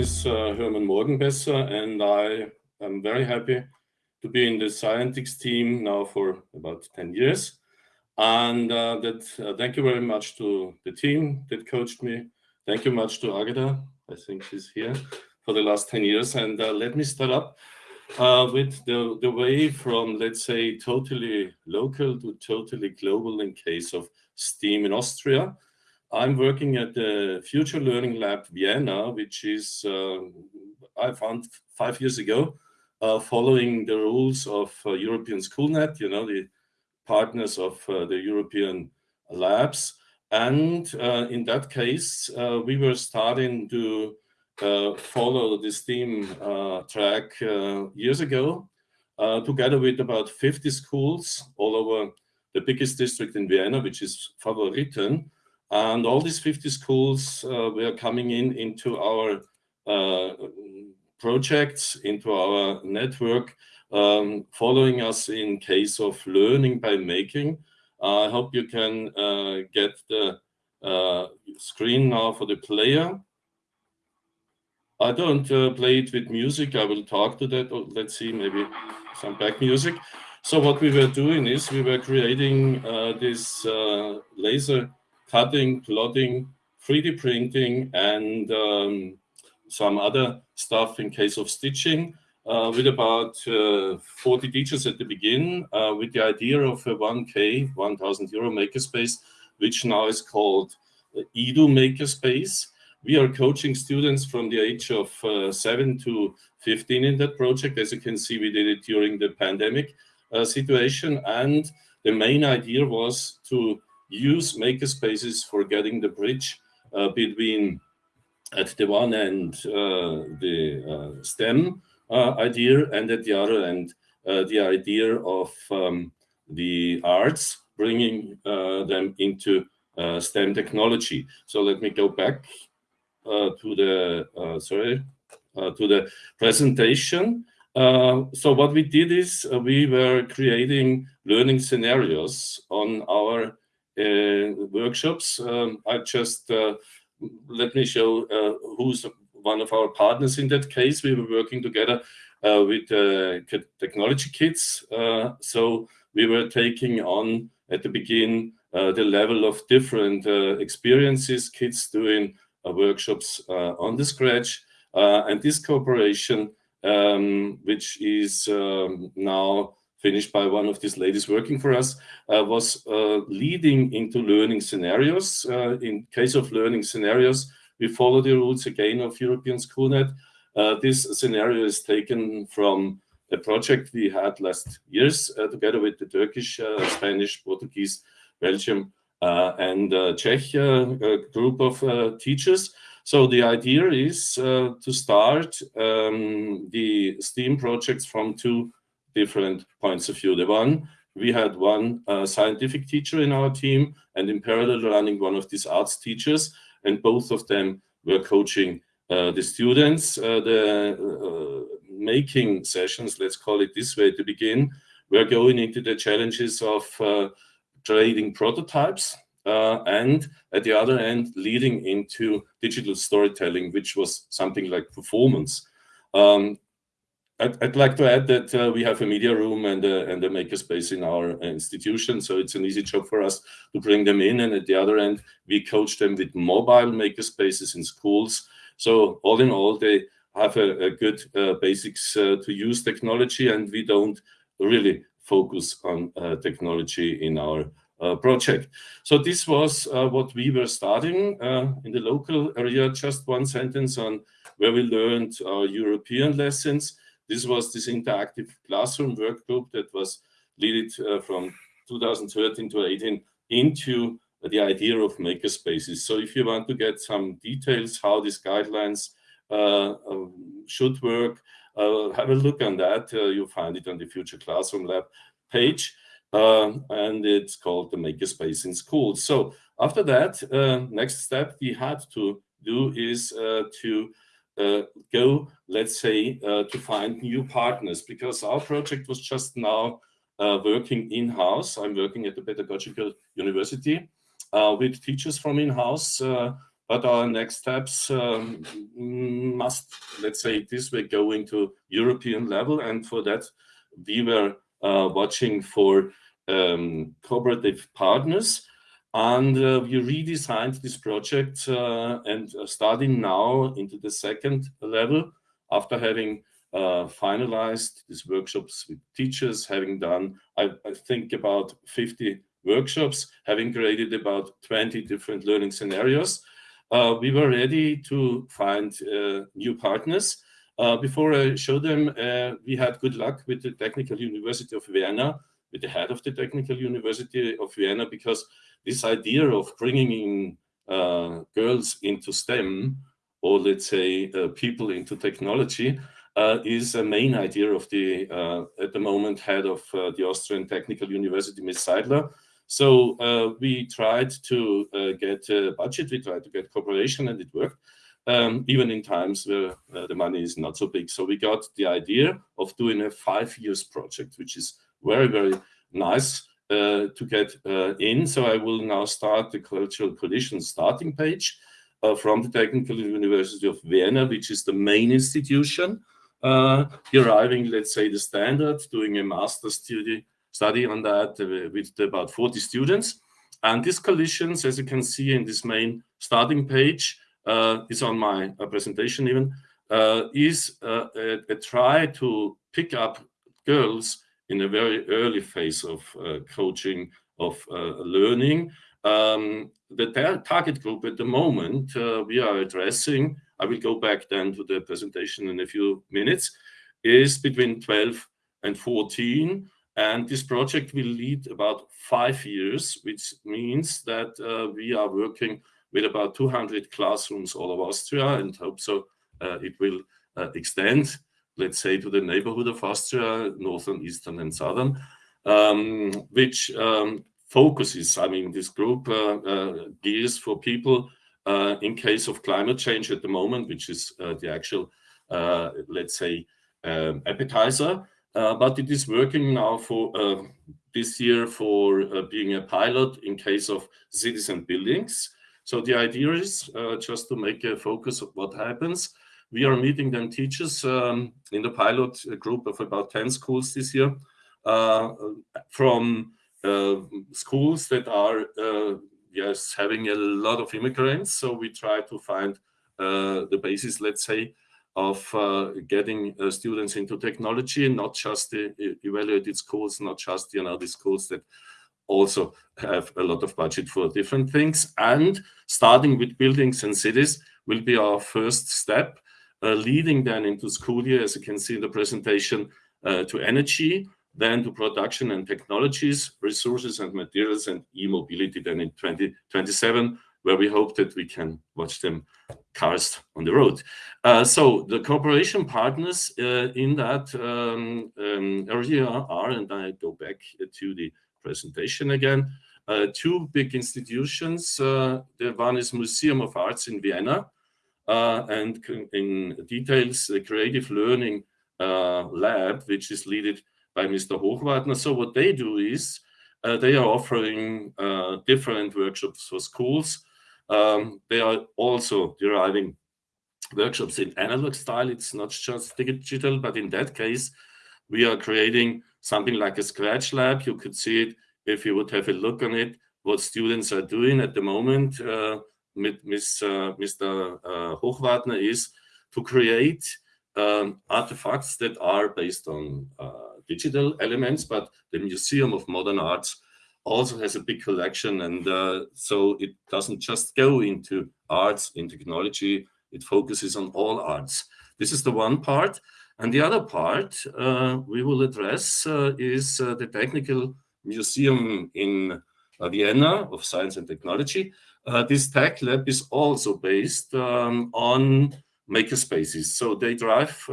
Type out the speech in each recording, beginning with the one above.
is uh, Hermann Morgenbesser, and I am very happy to be in the Scientix team now for about 10 years. And uh, that uh, thank you very much to the team that coached me. Thank you much to Agata. I think she's here for the last 10 years. And uh, let me start up uh, with the, the way from, let's say, totally local to totally global in case of STEAM in Austria. I'm working at the Future Learning Lab Vienna, which is, uh, I found five years ago, uh, following the rules of uh, European SchoolNet, you know, the partners of uh, the European labs. And uh, in that case, uh, we were starting to follow the STEAM track years ago, together with about 50 schools all over the biggest district in Vienna, which is Favoriten. And all these 50 schools were coming in into our projects into our network, um, following us in case of learning by making. I hope you can uh, get the uh, screen now for the player. I don't uh, play it with music. I will talk to that. Oh, let's see, maybe some back music. So what we were doing is we were creating uh, this uh, laser cutting, plotting, 3D printing, and um, some other stuff in case of stitching uh, with about uh, 40 teachers at the beginning uh, with the idea of a 1K, 1000 euro makerspace, which now is called EDU Makerspace. We are coaching students from the age of uh, 7 to 15 in that project. As you can see, we did it during the pandemic uh, situation. And the main idea was to use makerspaces for getting the bridge uh, between at the one end uh, the uh, STEM uh, idea and at the other end the idea of um, the arts, bringing them into STEM technology. So let me go back to the, sorry, to the presentation. Uh, so what we did is uh, we were creating learning scenarios on our uh, workshops. Um, I just let me show uh, who's one of our partners in that case. We were working together uh, with uh, technology kids. so we were taking on at the beginning the level of different experiences, kids doing workshops on the Scratch. and this cooperation, um, which is um, now finished by one of these ladies working for us, uh, was uh, leading into learning scenarios. Uh, in case of learning scenarios, we follow the rules again of European SchoolNet. Uh, this scenario is taken from a project we had last years uh, together with the Turkish, uh, Spanish, Portuguese, Belgium, and Czech group of teachers. So the idea is to start um, the STEAM projects from two different points of view. The one, we had one uh, scientific teacher in our team and in parallel running one of these arts teachers and both of them were coaching uh, the students. Uh, the uh, making sessions, let's call it this way to begin, we're going into the challenges of uh, trading prototypes uh, and at the other end leading into digital storytelling, which was something like performance. Um, I'd, I'd, like to add that uh, we have a media room and a, and a makerspace in our institution, so it's an easy job for us to bring them in. And at the other end, we coach them with mobile makerspaces in schools. So all in all, they have a, a good uh, basics uh, to use technology, and we don't really focus on uh, technology in our uh, project. So this was uh, what we were starting in the local area. Just one sentence on where we learned our European lessons. This was this interactive classroom work group that was led uh, from 2013 to 18 into the idea of makerspaces. So if you want to get some details how these guidelines uh, um, should work, uh, have a look on that. Uh, you'll find it on the Future Classroom Lab page. Um, and it's called the Makerspace in Schools. So after that, uh, next step we had to do is uh, to uh, go, let's say, uh, to find new partners because our project was just now uh, working in-house. I'm working at the Pedagogical University with teachers from in-house, but our next steps um, must, let's say this way, go into European level. And for that, we were uh, watching for um, cooperative partners. And uh, we redesigned this project uh, and starting now into the second level after having uh, finalized these workshops with teachers, having done, I, I, think, about 50 workshops, having created about 20 different learning scenarios. Uh, we were ready to find uh, new partners. Uh, before I show them, uh, we had good luck with the Technical University of Vienna, with the head of the Technical University of Vienna, because this idea of bringing in uh, girls into STEM, or let's say people into technology, uh, is a main idea of the, uh, at the moment, head of uh, the Austrian Technical University, Ms. Seidler. So uh, we tried to uh, get a budget, we tried to get cooperation, and it worked, um, even in times where uh, the money is not so big. So we got the idea of doing a five years project, which is very, very nice to get in. So I will now start the Cultural Collision starting page from the Technical University of Vienna, which is the main institution uh, deriving, let's say, the standard, doing a master's study, study on that uh, with about 40 students. And these collisions, as you can see in this main starting page, uh, is on my uh, presentation even, uh, is uh, a, a, try to pick up girls in a very early phase of coaching, of learning. Um, the target group at the moment we are addressing I will go back then to the presentation in a few minutes, is between 12 and 14. And this project will lead about five years, which means that uh, we are working with about 200 classrooms all of Austria and hope so uh, it will uh, extend, let's say, to the neighborhood of Austria, northern, eastern, and southern, um, which um, focuses, I mean, this group uh, uh, gears for people uh, in case of climate change at the moment, which is uh, the actual, uh, let's say, um, appetizer. but it is working now for this year for being a pilot in case of cities and buildings. So the idea is just to make a focus of what happens. We are meeting then teachers um, in the pilot group of about 10 schools this year uh, from uh, schools that are uh, yes, having a lot of immigrants. So we try to find uh, the basis, let's say, of uh, getting uh, students into technology, not just the evaluated schools, not just you know the schools that also have a lot of budget for different things. And starting with buildings and cities will be our first step, leading then into school year, as you can see in the presentation, uh, to energy, then to production and technologies, resources and materials, and e-mobility then in 2027, where we hope that we can watch them cars on the road. Uh, so the cooperation partners uh, in that um, um, area are, and I go back to the presentation again, uh, two big institutions. Uh, the one is Museum of Arts in Vienna, uh, and in details, the Creative Learning uh, Lab, which is led by Mr. Hochwartner. So what they do is uh, they are offering uh, different workshops for schools. Um, they are also deriving workshops in analog style. It's not just digital, but in that case, we are creating something like a scratch lab. You could see it if you would have a look on it, what students are doing at the moment uh, with Mr. Uh, Hochwartner is to create um, artifacts that are based on uh, digital elements, but the Museum of Modern Arts also has a big collection. And uh, so it doesn't just go into arts, in technology, it focuses on all arts. This is the one part. And the other part uh, we will address uh, is uh, the Technical Museum in uh, Vienna of Science and Technology. Uh, this tech lab is also based um, on makerspaces. So they drive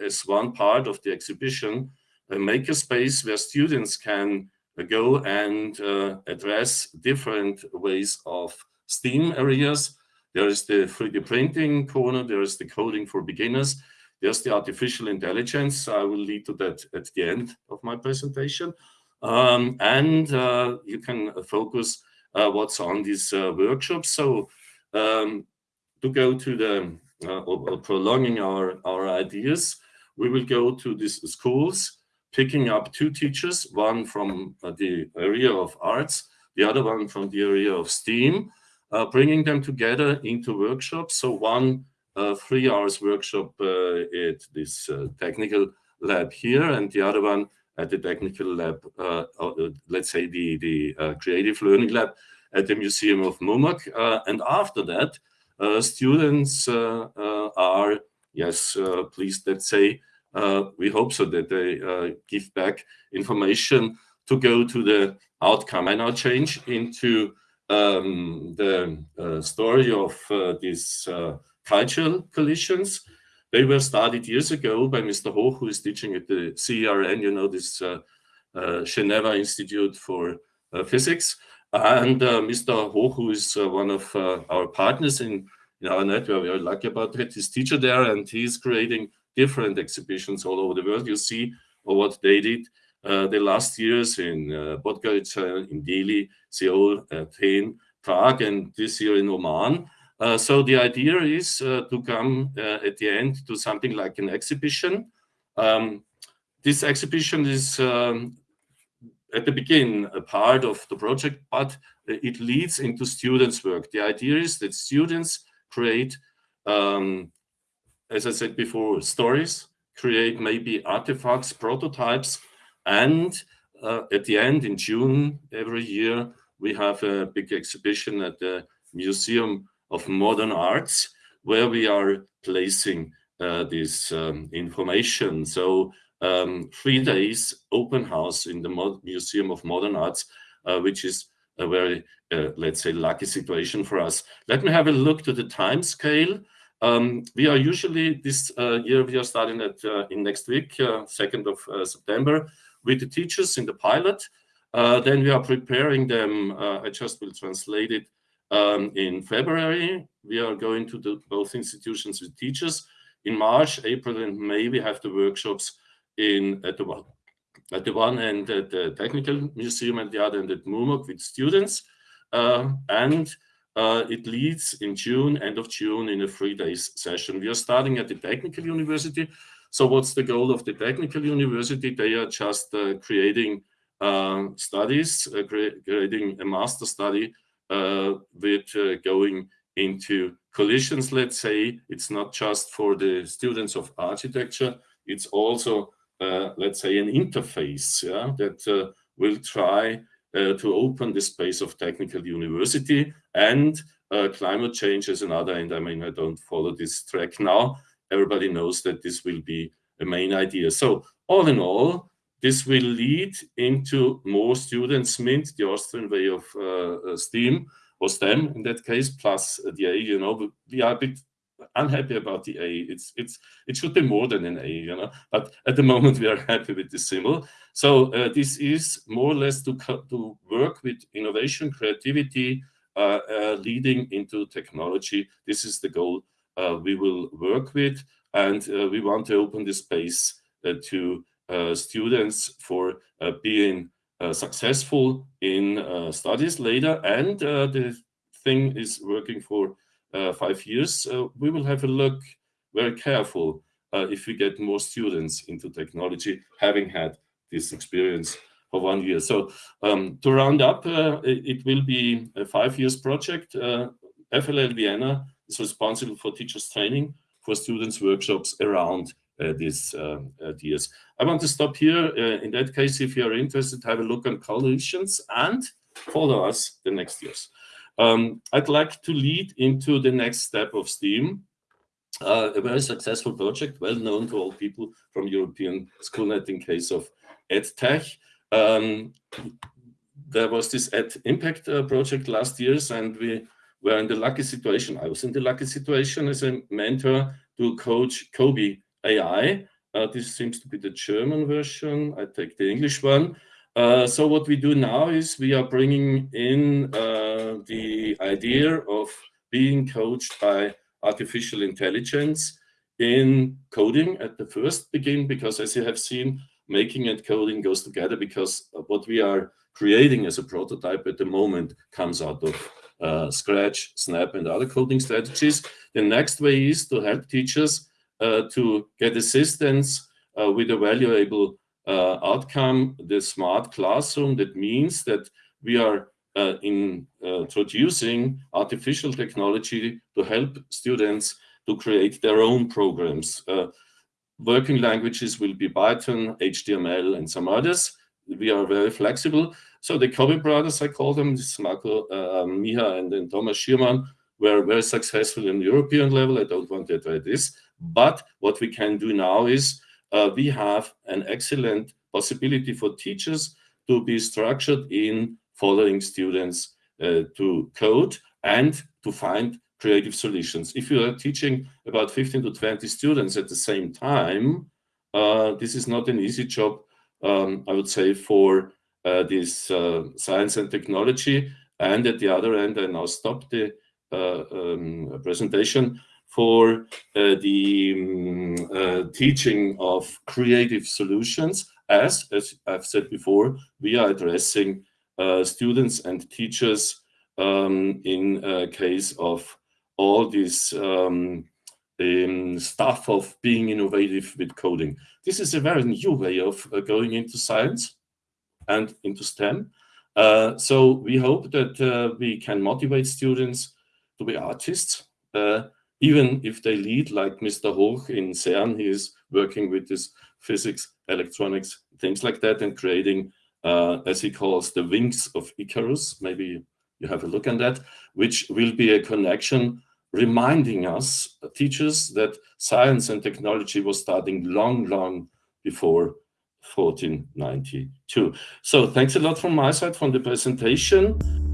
as one part of the exhibition a makerspace where students can uh, go and uh, address different ways of STEAM areas. There is the 3D printing corner, there is the coding for beginners, there's the artificial intelligence. I will lead to that at the end of my presentation. Um, and uh, you can focus uh, what's on these uh, workshops. So um, to go to the uh, prolonging our, our ideas, we will go to these schools, picking up two teachers, one from uh, the area of arts, the other one from the area of STEAM, uh, bringing them together into workshops. So one uh, three hours workshop uh, at this uh, technical lab here, and the other one at the technical lab, uh, uh, let's say the, the uh, creative learning lab at the Museum of mumok. and after that, students are, yes, please, let's say, we hope so that they give back information to go to the outcome. I now change into um, the uh, story of uh, this uh, cultural collisions. They were started years ago by Mr. Hoch, who is teaching at the CERN, you know, this uh, uh, Geneva Institute for uh, Physics. And uh, Mr. Hoch, who is uh, one of uh, our partners in, in our network, we are lucky about it, his teacher there, and he's creating different exhibitions all over the world. You see what they did the last years in Podgorica, in Delhi, Seoul, Athens, Prague, and this year in Oman. Uh, so the idea is uh, to come uh, at the end to something like an exhibition. Um, this exhibition is um, at the beginning a part of the project, but it leads into students' work. The idea is that students create, um, as I said before, stories, create maybe artifacts, prototypes, and uh, at the end in June every year, we have a big exhibition at the Museum of modern arts where we are placing uh, this um, information. So um, three days open house in the Mo Museum of Modern Arts, uh, which is a very, uh, let's say, lucky situation for us. Let me have a look to the time scale. Um, we are usually this uh, year, we are starting at uh, in next week, 2nd uh, of September, with the teachers in the pilot. then we are preparing them, I just will translate it, um, in February, we are going to both institutions with teachers. In March, April, and May, we have the workshops in at the one at the one end at the Technical Museum and the other end at mumok with students. Uh, and uh, it leads in June, end of June, in a three days session. We are starting at the Technical University. So what's the goal of the Technical University? They are just uh, creating uh, studies, uh, cre creating a master study with uh, going into collisions, let's say. It's not just for the students of architecture, it's also, uh, let's say, an interface yeah, that will try to open the space of technical university and climate change is another, and I mean, I don't follow this track now. Everybody knows that this will be a main idea. So all in all, this will lead into more students MINT, the Austrian way of uh, uh STEAM, or STEM in that case, plus the A, you know, we are a bit unhappy about the A. It's it's it should be more than an A, you know. But at the moment, we are happy with the symbol. So uh, this is more or less to to work with innovation, creativity, uh, uh, leading into technology. This is the goal uh, we will work with, and uh, we want to open the space to students for uh, being uh, successful in studies later. And the thing is working for five years. we will have a look very careful if we get more students into technology, having had this experience for one year. So um, to round up, uh, it, it, will be a five years project. Uh, FLL Vienna is responsible for teachers training for students workshops around uh, these um, ideas. I want to stop here. Uh, in that case, if you are interested, have a look on collisions and follow us the next years. Um, I'd like to lead into the next step of STEAM, uh, a very successful project, well known to all people from European Schoolnet in case of EdTech. Um, there was this Ed Impact uh, project last years, and we were in the lucky situation. I was in the lucky situation as a mentor to coach Kobe AI. Uh, this seems to be the German version. I take the English one. Uh, so what we do now is we are bringing in uh, the idea of being coached by artificial intelligence in coding at the first begin, because as you have seen, making and coding goes together because what we are creating as a prototype at the moment comes out of uh, Scratch, Snap, and other coding strategies. The next way is to help teachers to get assistance uh, with a valuable uh, outcome, the smart classroom. That means that we are uh, in introducing artificial technology to help students to create their own programs. working languages will be Python, HTML, and some others. We are very flexible. So the Cobby brothers, I call them, this Marco uh, Miha and then Thomas Schiermann, were very successful in European level. I don't want to try this. But what we can do now is uh, we have an excellent possibility for teachers to be structured in following students uh, to code and to find creative solutions. If you are teaching about 15 to 20 students at the same time, uh, this is not an easy job, um, I would say, for uh, this uh, science and technology. And at the other end, I now stop the um, presentation for uh, the um, uh, teaching of creative solutions as, as I've said before, we are addressing uh, students and teachers um, in case of all this um, um, stuff of being innovative with coding. This is a very new way of uh, going into science and into STEM. Uh, so we hope that uh, we can motivate students to be artists, uh, even if they lead like Mr. Hoch in CERN, he is working with this physics, electronics, things like that, and creating, uh, as he calls, the wings of Icarus. Maybe you have a look on that, which will be a connection reminding us, uh, teachers, that science and technology was starting long, long before 1492. So thanks a lot from my side from the presentation.